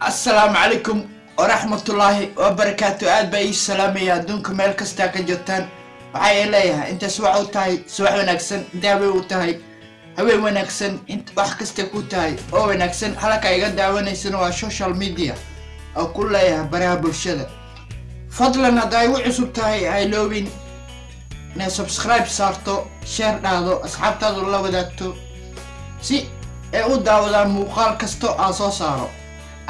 assalaamu calaykum waraxmatullaahi wabarakaatu aad baa ii salaamaya adduunka meel kastaa ka joogtaan waxaa ii leeyahay inta subax u tahay subax wanaagsan inta haween u tahay haween wanaagsan wax kasta ku tahay oo wanaagsan halka iga daawanaysana waa social media oo ku leeyahay baraha bulshada. Fadlan haddaa igu cusub tahay hayloobin inay subscribe saarto sheer dhahdo asxaabtaadu la wadaagto si ay u daawadaan muuqaal kasto aan soo saaro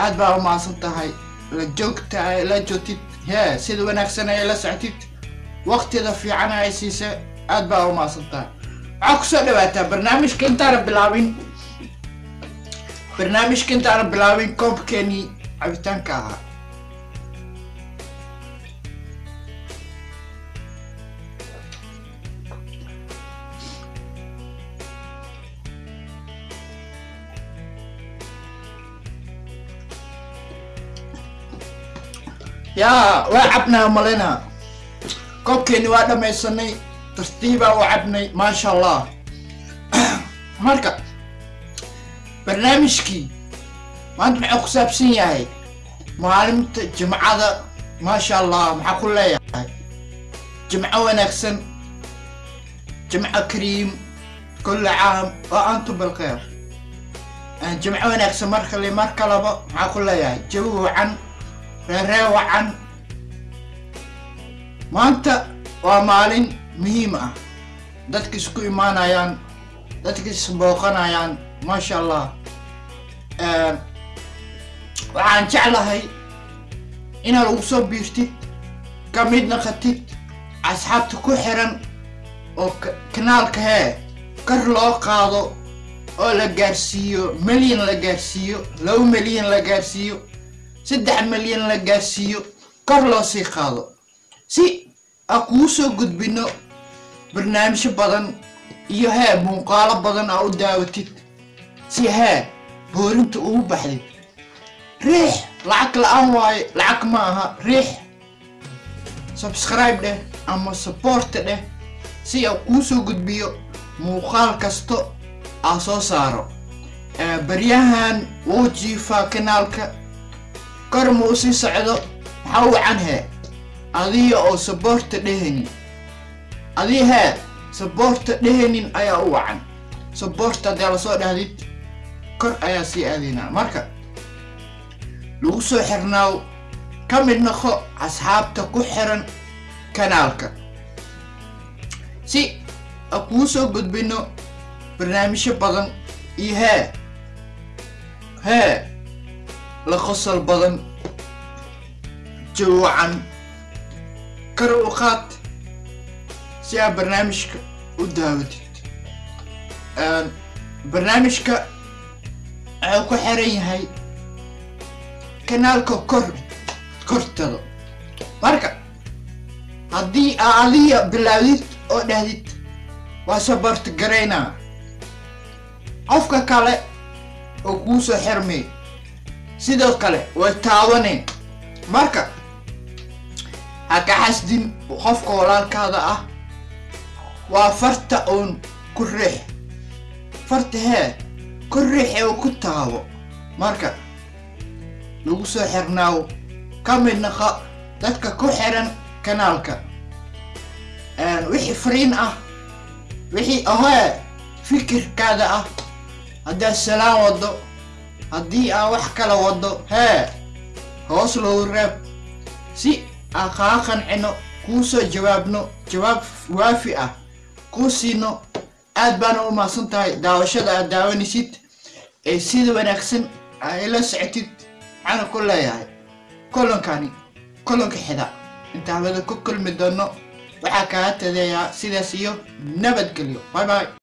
aad baa u mahadsan tahay la joogta la joogtid hee sida wanaagsan ay la soctid waqtida fiican ay siisa aad baa u mahadsan tahay. Waxaa ku soo dhawaataa barnaamijka intaana bilaabin. Barnaamijka intaana bilaabin koobkeenii cabitaanka ahaa yaa waa cabnaa malena. Koobkeeni waa dhamaysanay tartiibaa u cabnay maasha allah marka barnaamijkii maanta maxuu ku saabsan yahay maalinta jimcada maasha allah maxaa ku leeyahay. Jimco wanaagsan jimco kariim kulla caam oo antu bilkheer jimco wanaagsan mar kale mar kalaba maxaa ku leeyahay jawi wacan reeree wacan maanta waa maalin muhiim ah. Dadka isku imaanayaan dadka isbooqanayaan maasha allah waxaan jeclahay inaad ugu soo biirtid ka mid naqatid asxaabta ku xiran oo kanaalka hee kor loo qaado oo la gaarsiiyo milyan la gaarsiiyo laba milyan la gaarsiiyo saddex milyan la gaarsiiyo kor loo sii qaado. Si aan kugu soo gudbino barnaamijyo badan iyo hee muuqaalo badan aa u daawatid si hee boorinta ugu baxdid riix lacag la'aan waayo lacag ma aha riix. Subscribe dheh ama supporta dheh si aan kuu soo gudbiyo muuqaal kasto aa soo saaro. Baryahan wuu jiifaa kanaalka kor ma u sii socdo? Maxaa wacan hee adiga oo saboorta dhehanin adii hee saboorta dhehanin ayaa u wacan saboorta haddaa la soo dhahdid kor ayaa sii aadaynaa marka lagu soo xirnaaw ka mid naqo asxaabta ku xiran kanaalka. Si a kuu soo gudbino barnaamijyo badan iyo hee hee la qosol badan jawacan kar u qaad si aad barnaamijka u daawatid barnaamijka wuxuu ku xiran yahay kanaalka kor kortado. Marka haddii aa adiga bilaawdid oo dhahdid waa sabarta garaynaa qofka kale oo kuu soo xirmay sidoo kale way taabaneen marka ha ka xasdin qofka walaalkaada ah waa farta uun ku riix. Farta hee ku riix oo ku taabo. Marka lagu soo xirnaaw ka mid naqa dadka ku xiran kanaalka. Wixii fariin ah wixii ahee fikirkaada ah. Haddaad salaan wado haddii aan wax kala wado hee hoos loogu reeb. Si aan kaa qancino kuu soo jawaabno jawaab waafi ah kuu siino aad baana u mahadsan tahay daawashada aad daawanaysid ee sida wanaagsan ay la socotid waxaana ku leeyahay kolonkani kolonka xida. Inta hawada ku kulmi doono waxaa kaa tadeeyaa sidaas iyo nabadgelyo bye bye